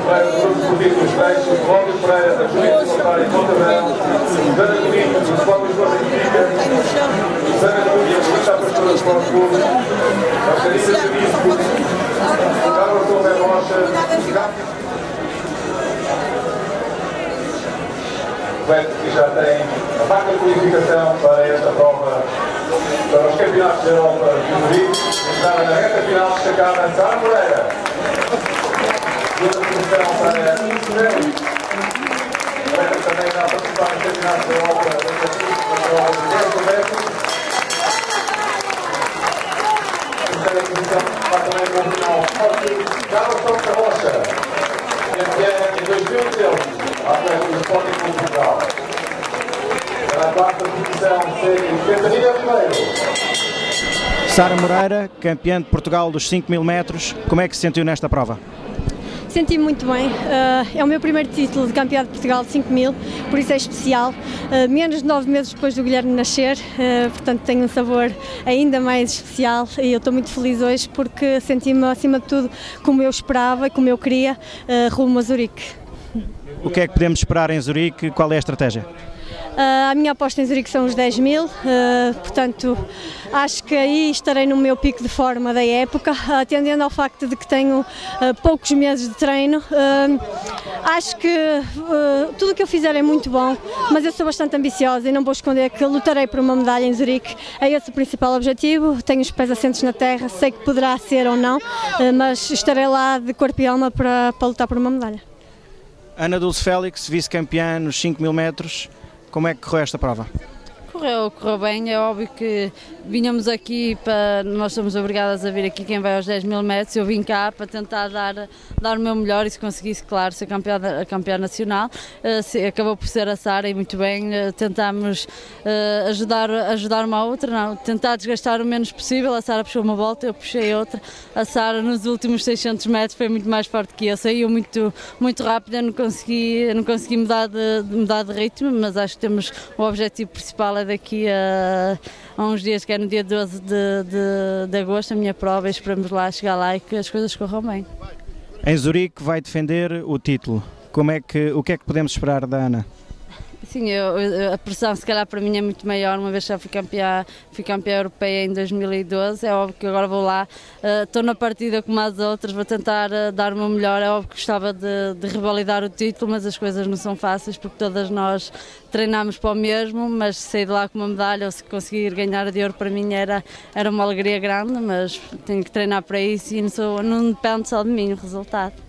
Freixo, Cláudio Pereira, da Juventude Voluntária Montabel, Susana Domingos, do Sport Lisboa Benfica, Susana Núñez, do Estado Pastor do Sport Clube, Margarida Turismo, Carlos Torre Rocha, que já tem a marca de qualificação para esta prova, para os campeonatos da Europa de Madrid, estava na reta final destacada Sara Moreira. Sara Moreira, campeã de Portugal dos 5 mil metros, como é que se sentiu nesta prova? Senti-me muito bem, uh, é o meu primeiro título de campeão de Portugal de 5 mil, por isso é especial. Uh, menos de 9 meses depois do Guilherme nascer, uh, portanto tem um sabor ainda mais especial e eu estou muito feliz hoje porque senti-me acima de tudo como eu esperava e como eu queria rumo a Zurique. O que é que podemos esperar em Zurique? Qual é a estratégia? Uh, a minha aposta em Zurique são os 10 mil, uh, portanto acho que aí estarei no meu pico de forma da época, atendendo ao facto de que tenho uh, poucos meses de treino. acho que tudo o que eu fizer é muito bom, mas eu sou bastante ambiciosa e não vou esconder que lutarei por uma medalha em Zurique. É esse o principal objetivo. Tenho os pés assentos na terra, sei que poderá ser ou não, mas estarei lá de corpo e alma para, para lutar por uma medalha. Ana Dulce Félix, vice-campeã nos 5 mil metros, como é que correu esta prova? Correu, correu bem, é óbvio que vinhamos aqui para, nós somos obrigadas a vir aqui quem vai aos 10 mil metros, eu vim cá para tentar dar, dar o meu melhor e se conseguisse, claro, ser campeã, campeã nacional, uh, acabou por ser a Sara e muito bem, uh, tentámos uh, ajudar, ajudar uma outra, não, tentar desgastar o menos possível, a Sara puxou uma volta, eu puxei outra, a Sara nos últimos 600 metros foi muito mais forte que eu, saiu muito, muito rápido, eu não consegui, não consegui mudar, de, mudar de ritmo, mas acho que temos o objetivo principal é daqui a, a uns dias, que é no dia 12 de, de, de agosto, a minha prova, e esperamos lá chegar lá e que as coisas corram bem. Em Zurique vai defender o título. Como é que, o que é que podemos esperar da Ana? Sim, eu, a pressão se calhar para mim é muito maior, uma vez já fui campeã, fui campeã europeia em 2012, é óbvio que agora vou lá, uh, estou na partida como as outras, vou tentar uh, dar o meu melhor, é óbvio que gostava de, de revalidar o título, mas as coisas não são fáceis porque todas nós treinamos para o mesmo, mas sair de lá com uma medalha ou se conseguir ganhar de ouro para mim era, era uma alegria grande, mas tenho que treinar para isso e não, sou, não depende só de mim o resultado.